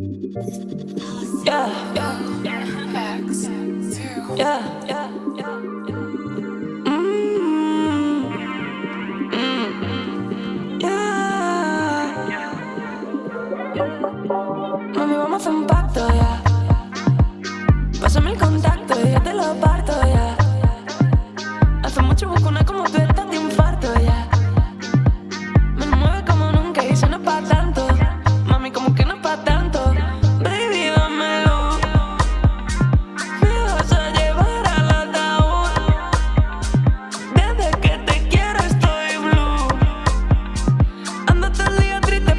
Yeah, yeah, yeah. Yeah, yeah, yeah. Yeah. Mami, vamos a un pacto, ya. Pásame el contacto y te lo parto, ya.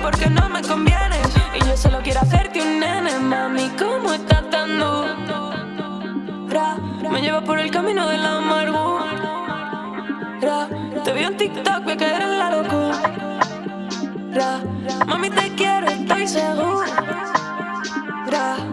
Porque no me conviene. Y yo solo quiero hacerte un nene, mami. ¿Cómo estás tan dura? Me lleva por el camino de la amargura. Te vi en TikTok, a caer en la locura. Mami, te quiero, estoy segura. Y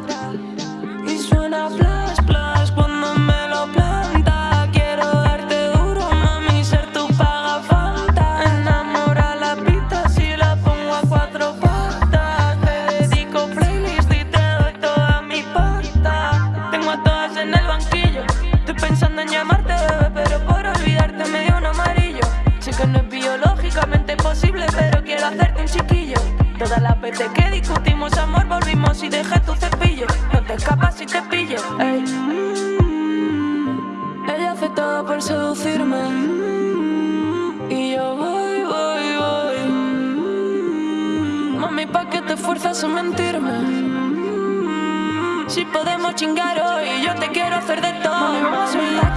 en el banquillo. Estoy pensando en llamarte, bebé, pero por olvidarte me dio un amarillo. Sé que no es biológicamente posible, pero quiero hacerte un chiquillo. Todas las veces que discutimos amor, volvimos y dejé tu cepillo. No te escapas si te pillo. Mm, Ella hace todo por seducirme. Mm, Y yo voy, voy, voy. Mm, Mami, ¿pa' qué te fuerzas a mentirme? Si podemos chingar hoy, yo te quiero hacer de todo.